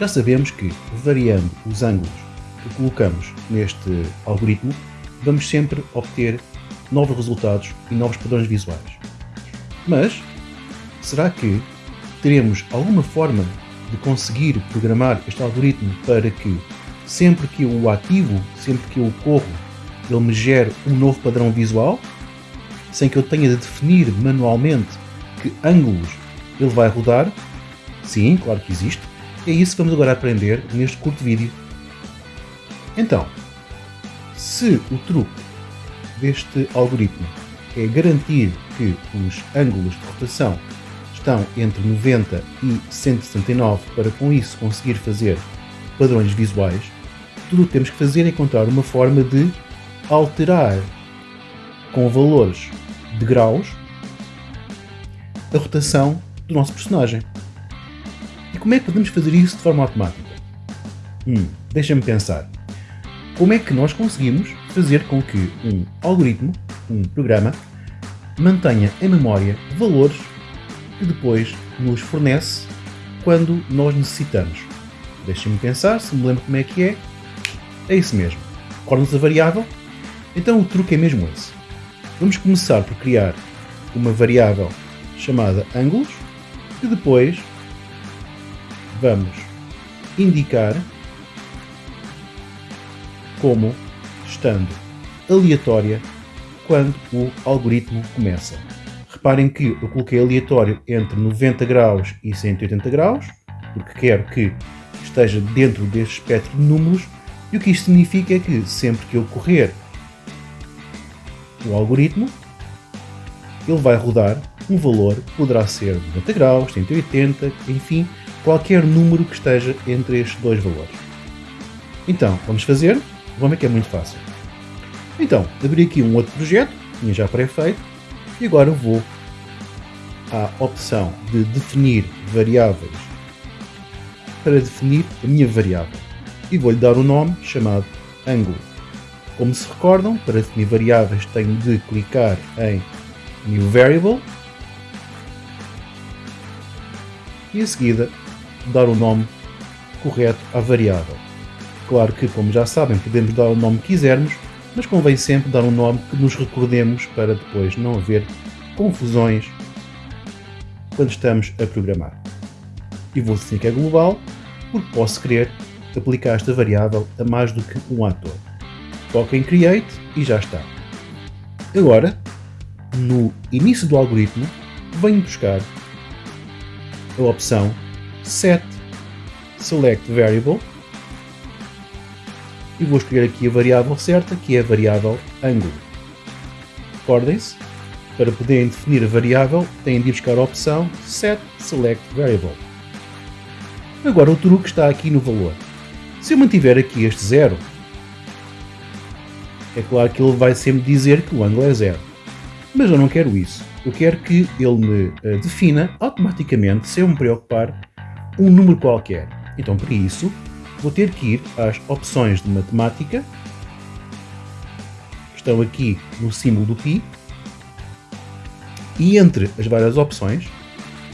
Já sabemos que, variando os ângulos que colocamos neste algoritmo, vamos sempre obter novos resultados e novos padrões visuais. Mas, será que teremos alguma forma de conseguir programar este algoritmo para que, sempre que eu o ativo, sempre que eu o corro, ele me gere um novo padrão visual, sem que eu tenha de definir manualmente que ângulos ele vai rodar? Sim, claro que existe. É isso que vamos agora aprender neste curto vídeo. Então, se o truque deste algoritmo é garantir que os ângulos de rotação estão entre 90 e 169 para com isso conseguir fazer padrões visuais, tudo o que temos que fazer é encontrar uma forma de alterar com valores de graus a rotação do nosso personagem. Como é que podemos fazer isso de forma automática? Hum, deixa-me pensar. Como é que nós conseguimos fazer com que um algoritmo, um programa, mantenha em memória valores que depois nos fornece quando nós necessitamos? Deixa-me pensar, se me lembro como é que é. É isso mesmo. Recorda-nos a variável? Então o truque é mesmo esse. Vamos começar por criar uma variável chamada ângulos e depois vamos indicar como estando aleatória quando o algoritmo começa. Reparem que eu coloquei aleatório entre 90 graus e 180 graus, porque quero que esteja dentro deste espectro de números, e o que isto significa é que sempre que eu correr o algoritmo, ele vai rodar um valor, poderá ser 90 graus, 180, enfim, qualquer número que esteja entre estes dois valores. Então, vamos fazer, vamos ver que é muito fácil. Então, abri aqui um outro projeto, tinha já pré-feito, e agora vou à opção de definir variáveis para definir a minha variável e vou-lhe dar um nome chamado ângulo. Como se recordam, para definir variáveis tenho de clicar em New Variable e em seguida dar o nome correto à variável. Claro que, como já sabem, podemos dar o nome que quisermos, mas convém sempre dar um nome que nos recordemos para depois não haver confusões quando estamos a programar. E vou dizer que é global, porque posso querer aplicar esta variável a mais do que um ator. Toco em Create e já está. Agora, no início do algoritmo, venho buscar a opção Set Select Variable e vou escolher aqui a variável certa, que é a variável ângulo. Recordem-se, para poderem definir a variável, têm de ir buscar a opção Set Select Variable. Agora o truque está aqui no valor. Se eu mantiver aqui este zero, é claro que ele vai sempre dizer que o ângulo é zero. Mas eu não quero isso. Eu quero que ele me uh, defina automaticamente, sem me preocupar, um número qualquer. Então, para isso, vou ter que ir às opções de matemática, que estão aqui no símbolo do pi, e entre as várias opções,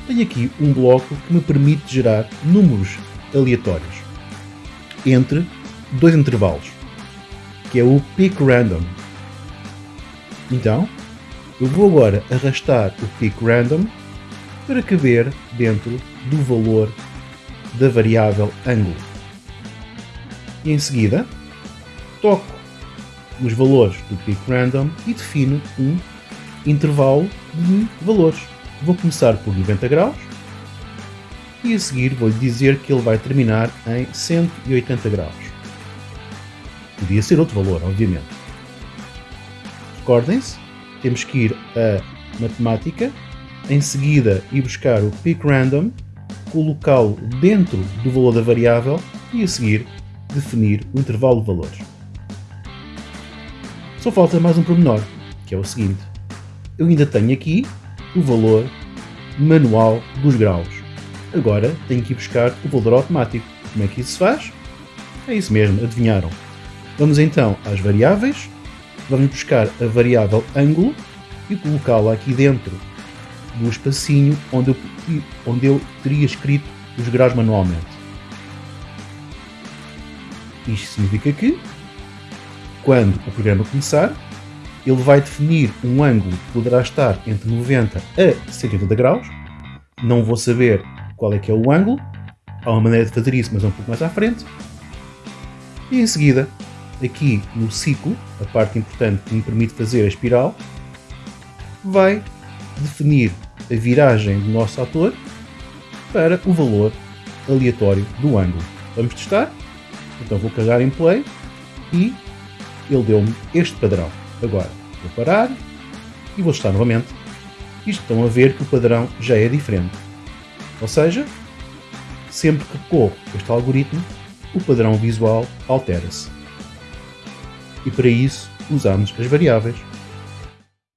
tenho aqui um bloco que me permite gerar números aleatórios entre dois intervalos, que é o pick random. Então, eu vou agora arrastar o pick random para caber dentro do valor da variável ângulo. E em seguida, toco nos valores do pick random e defino um intervalo de valores. Vou começar por 90 graus e a seguir vou-lhe dizer que ele vai terminar em 180 graus. Podia ser outro valor, obviamente. Recordem-se, temos que ir a matemática, em seguida ir buscar o pick random, colocá-lo dentro do valor da variável e a seguir definir o intervalo de valores. Só falta mais um pormenor, que é o seguinte. Eu ainda tenho aqui o valor manual dos graus. Agora tenho que ir buscar o valor automático. Como é que isso se faz? É isso mesmo, adivinharam. Vamos então às variáveis, vamos buscar a variável ângulo e colocá-la aqui dentro do espacinho onde eu, onde eu teria escrito os graus manualmente. Isto significa que, quando o programa começar, ele vai definir um ângulo que poderá estar entre 90 a 180 graus. Não vou saber qual é que é o ângulo. Há uma maneira de fazer isso, mas é um pouco mais à frente. E em seguida, aqui no ciclo, a parte importante que me permite fazer a espiral, vai definir a viragem do nosso ator para o valor aleatório do ângulo. Vamos testar? Então vou carregar em play e ele deu-me este padrão. Agora vou parar e vou testar novamente. E estão a ver que o padrão já é diferente. Ou seja, sempre que corro este algoritmo, o padrão visual altera-se. E para isso usamos as variáveis